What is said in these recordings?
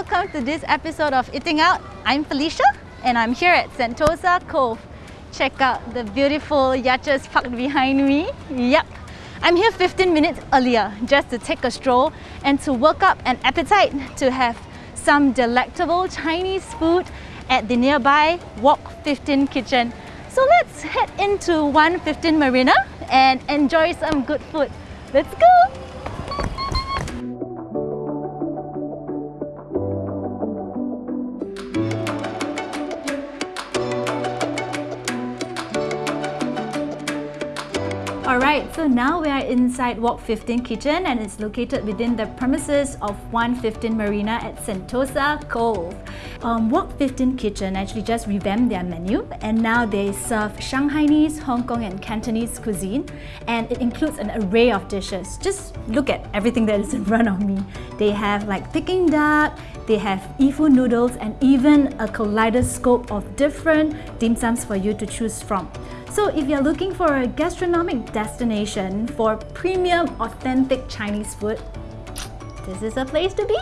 welcome to this episode of Eating Out. I'm Felicia and I'm here at Sentosa Cove. Check out the beautiful yachts parked behind me. Yep, I'm here 15 minutes earlier just to take a stroll and to work up an appetite to have some delectable Chinese food at the nearby Wok 15 kitchen. So let's head into 115 Marina and enjoy some good food. Let's go! Alright, so now we are inside Wok 15 Kitchen and it's located within the premises of 115 Marina at Sentosa Cove. Um, Wok 15 Kitchen actually just revamped their menu and now they serve Shanghainese, Hong Kong and Cantonese cuisine and it includes an array of dishes. Just look at everything that is in front of me. They have like Peking duck, they have Yifu noodles and even a kaleidoscope of different dim sums for you to choose from. So if you're looking for a gastronomic destination for premium authentic Chinese food, this is a place to be!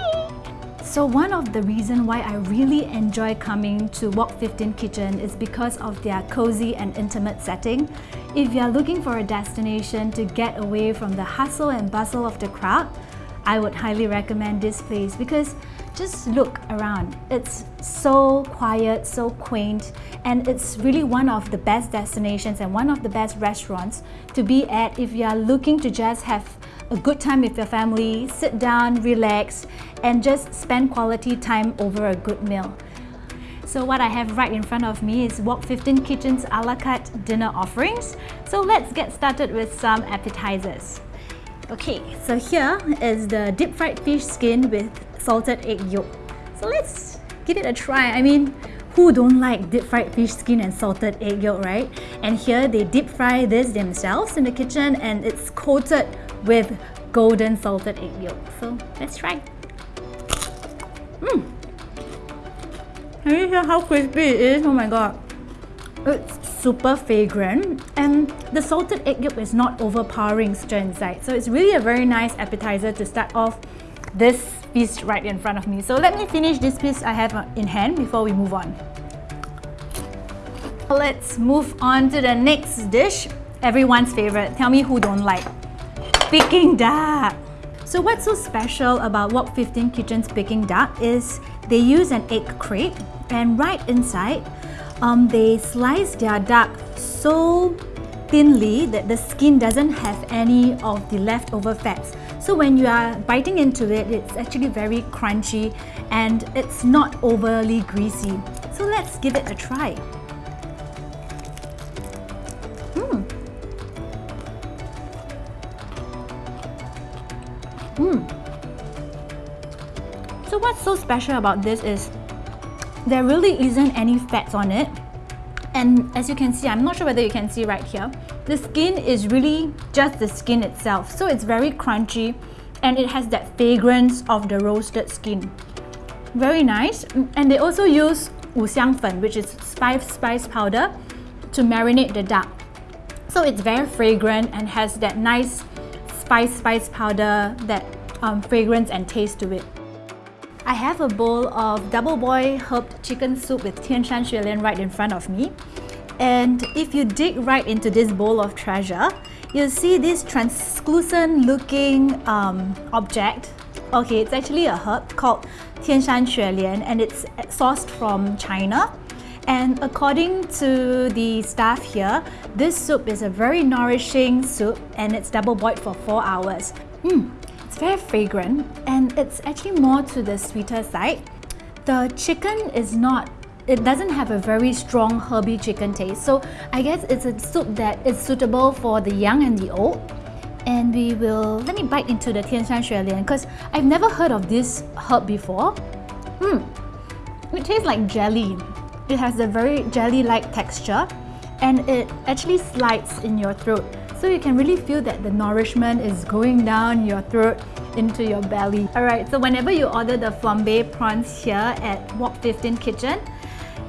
So one of the reasons why I really enjoy coming to Wok 15 Kitchen is because of their cozy and intimate setting. If you're looking for a destination to get away from the hustle and bustle of the crowd, I would highly recommend this place because just look around. It's so quiet, so quaint, and it's really one of the best destinations and one of the best restaurants to be at if you are looking to just have a good time with your family, sit down, relax, and just spend quality time over a good meal. So what I have right in front of me is Wok 15 Kitchen's a la carte dinner offerings. So let's get started with some appetizers. Okay, so here is the deep fried fish skin with salted egg yolk. So let's give it a try. I mean, who don't like deep fried fish skin and salted egg yolk, right? And here they deep fry this themselves in the kitchen and it's coated with golden salted egg yolk. So let's try. Mmm! Can you hear how crispy it is? Oh my god. It's super fragrant and the salted egg yolk is not overpowering stir inside. So it's really a very nice appetizer to start off this piece right in front of me. So let me finish this piece I have in hand before we move on. Let's move on to the next dish, everyone's favorite. Tell me who don't like. Peking duck. So what's so special about Wok 15 Kitchen's Peking duck is they use an egg crate and right inside, um, they slice their duck so thinly that the skin doesn't have any of the leftover fats. So when you are biting into it, it's actually very crunchy and it's not overly greasy. So let's give it a try. Mmm. Mmm. So what's so special about this is there really isn't any fats on it. And as you can see, I'm not sure whether you can see right here, the skin is really just the skin itself. So it's very crunchy and it has that fragrance of the roasted skin. Very nice. And they also use wuxiang fen, which is spice spice powder, to marinate the duck. So it's very fragrant and has that nice spice spice powder, that um, fragrance and taste to it. I have a bowl of double boil herbed chicken soup with Tian Tianshan Xuelian right in front of me. And if you dig right into this bowl of treasure, you'll see this translucent looking um, object. Okay, it's actually a herb called Tianshan Xuelian and it's sourced from China. And according to the staff here, this soup is a very nourishing soup and it's double boiled for 4 hours. Mm, it's very fragrant and it's actually more to the sweeter side. The chicken is not it doesn't have a very strong herby chicken taste. So I guess it's a soup that is suitable for the young and the old. And we will, let me bite into the Tianshan Xuelian because I've never heard of this herb before. Hmm, it tastes like jelly. It has a very jelly-like texture and it actually slides in your throat. So you can really feel that the nourishment is going down your throat into your belly. Alright, so whenever you order the flambe prawns here at Wok 15 Kitchen,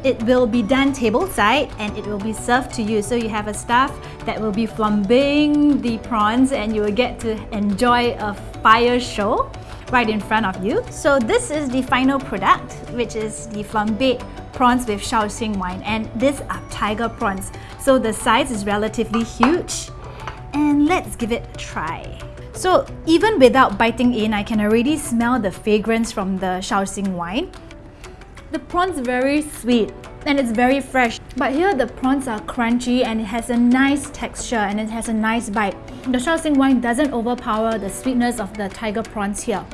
it will be done table side and it will be served to you. So you have a staff that will be flambeing the prawns and you will get to enjoy a fire show right in front of you. So this is the final product, which is the flambéed prawns with Shaoxing wine. And these are tiger prawns. So the size is relatively huge. And let's give it a try. So even without biting in, I can already smell the fragrance from the Shaoxing wine. The prawns very sweet and it's very fresh. But here the prawns are crunchy and it has a nice texture and it has a nice bite. The Shaoxing wine doesn't overpower the sweetness of the tiger prawns here.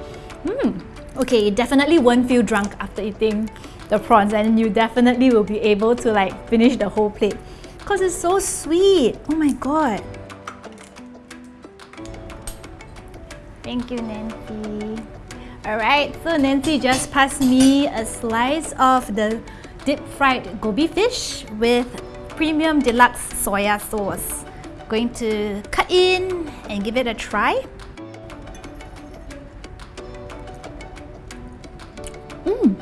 Hmm. Okay, you definitely won't feel drunk after eating the prawns and you definitely will be able to like finish the whole plate because it's so sweet. Oh my god. Thank you, Nancy. Alright, so Nancy just passed me a slice of the deep fried goby fish with premium deluxe soya sauce. Going to cut in and give it a try. Mmm.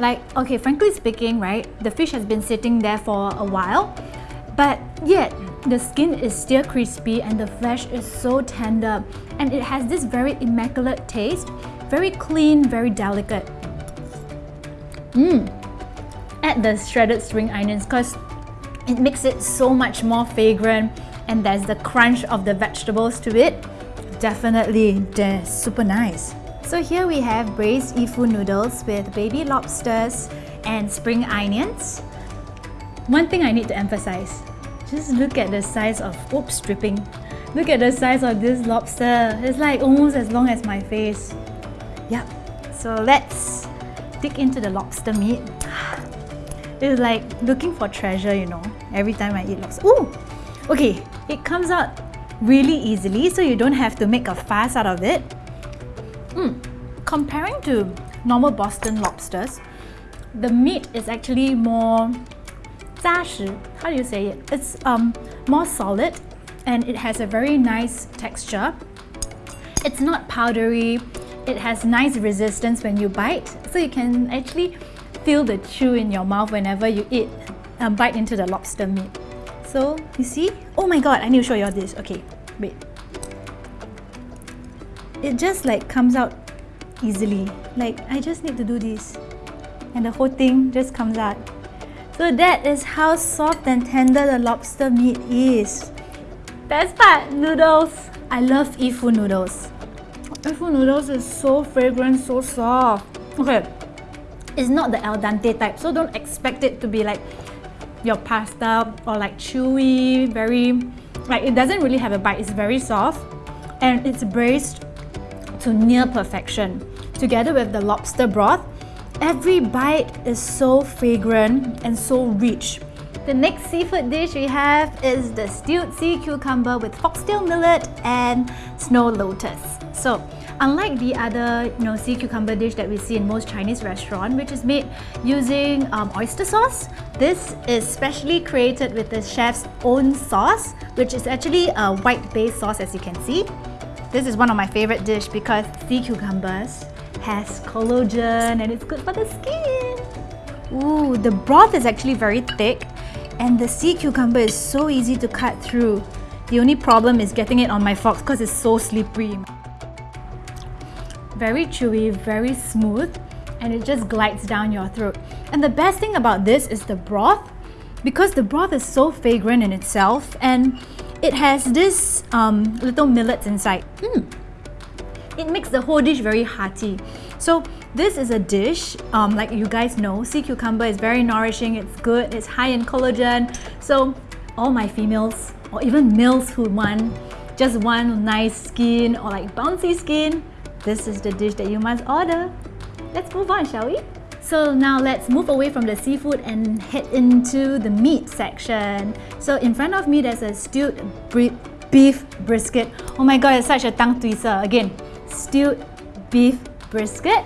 Like, okay, frankly speaking, right, the fish has been sitting there for a while, but yet the skin is still crispy and the flesh is so tender and it has this very immaculate taste, very clean, very delicate. Mmm. Add the shredded spring onions because it makes it so much more fragrant and there's the crunch of the vegetables to it. Definitely, they're super nice. So here we have braised ifu noodles with baby lobsters and spring onions. One thing I need to emphasize, just look at the size of, oops, stripping. Look at the size of this lobster. It's like almost as long as my face. Yep. So let's dig into the lobster meat. It's like looking for treasure, you know, every time I eat lobster. Ooh! Okay, it comes out really easily, so you don't have to make a fuss out of it. Mm. Comparing to normal Boston lobsters, the meat is actually more 扎实. How do you say it? It's um, more solid and it has a very nice texture. It's not powdery. It has nice resistance when you bite. So you can actually feel the chew in your mouth whenever you eat um, bite into the lobster meat. So you see? Oh my god, I need to show you all this. Okay, wait. It just like comes out easily. Like I just need to do this and the whole thing just comes out. So that is how soft and tender the lobster meat is. Best part, noodles. I love Ifu noodles. Ifu noodles is so fragrant, so soft. Okay, it's not the al dente type, so don't expect it to be like your pasta or like chewy, very, like it doesn't really have a bite, it's very soft and it's braised to near perfection. Together with the lobster broth, Every bite is so fragrant and so rich. The next seafood dish we have is the stewed sea cucumber with foxtail millet and snow lotus. So, unlike the other you know, sea cucumber dish that we see in most Chinese restaurants, which is made using um, oyster sauce, this is specially created with the chef's own sauce, which is actually a white-based sauce as you can see. This is one of my favorite dish because sea cucumbers has collagen and it's good for the skin. Ooh, the broth is actually very thick and the sea cucumber is so easy to cut through. The only problem is getting it on my fork because it's so slippery. Very chewy, very smooth and it just glides down your throat. And the best thing about this is the broth because the broth is so fragrant in itself and it has this um, little millets inside. Mm. It makes the whole dish very hearty. So this is a dish, um, like you guys know, sea cucumber is very nourishing, it's good, it's high in collagen. So all my females, or even males who want just one nice skin or like bouncy skin, this is the dish that you must order. Let's move on, shall we? So now let's move away from the seafood and head into the meat section. So in front of me there's a stewed beef brisket. Oh my god, it's such a tongue twister. Again, stewed beef brisket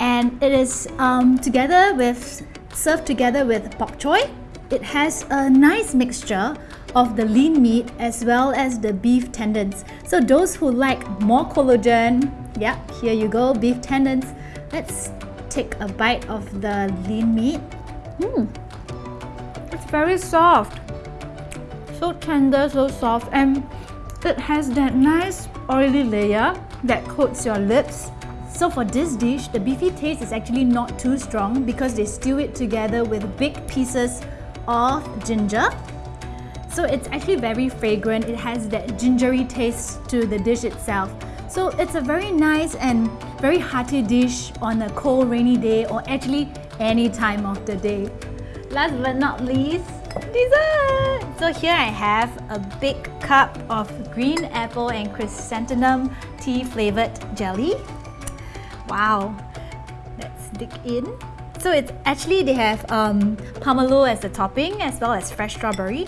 and it is um, together with served together with bok choy. It has a nice mixture of the lean meat as well as the beef tendons. So those who like more collagen, yeah, here you go, beef tendons. Let's take a bite of the lean meat. Mm. It's very soft. So tender, so soft and it has that nice oily layer that coats your lips. So for this dish, the beefy taste is actually not too strong because they stew it together with big pieces of ginger. So it's actually very fragrant. It has that gingery taste to the dish itself. So it's a very nice and very hearty dish on a cold rainy day or actually any time of the day. Last but not least, dessert! So here I have a big cup of green apple and chrysanthemum tea flavored jelly. Wow, let's dig in. So it's actually they have um, pomelo as the topping as well as fresh strawberry.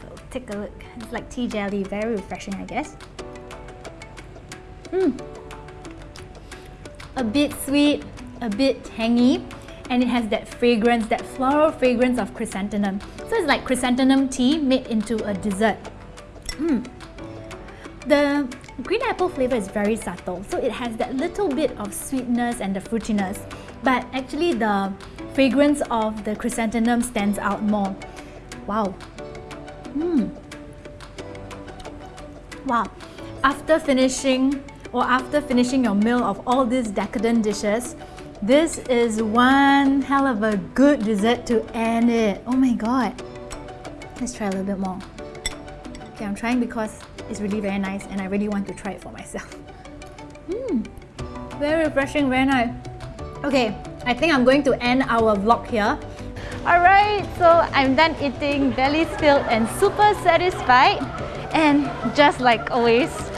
So take a look. It's like tea jelly, very refreshing I guess. Mmm. A bit sweet, a bit tangy, and it has that fragrance, that floral fragrance of chrysanthemum. So it's like chrysanthemum tea made into a dessert. Mm. The green apple flavor is very subtle, so it has that little bit of sweetness and the fruitiness, but actually the fragrance of the chrysanthemum stands out more. Wow. Mm. Wow. After finishing or after finishing your meal of all these decadent dishes, this is one hell of a good dessert to end it. Oh my god. Let's try a little bit more. Okay, I'm trying because it's really very nice and I really want to try it for myself. Mmm, very refreshing, very nice. Okay, I think I'm going to end our vlog here. Alright, so I'm done eating, belly's filled and super satisfied. And just like always!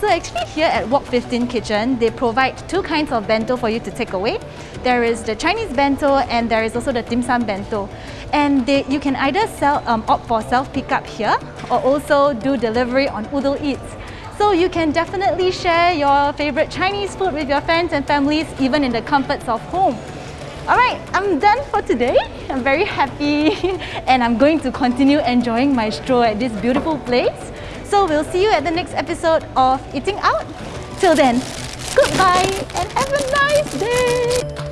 So actually here at Wok 15 Kitchen, they provide two kinds of bento for you to take away. There is the Chinese bento and there is also the dim sum bento. And they, you can either sell, um, opt for self-pickup here or also do delivery on Oddle Eats. So you can definitely share your favorite Chinese food with your friends and families even in the comforts of home. Alright, I'm done for today. I'm very happy and I'm going to continue enjoying my stroll at this beautiful place. So we'll see you at the next episode of Eating Out. Till then, goodbye and have a nice day!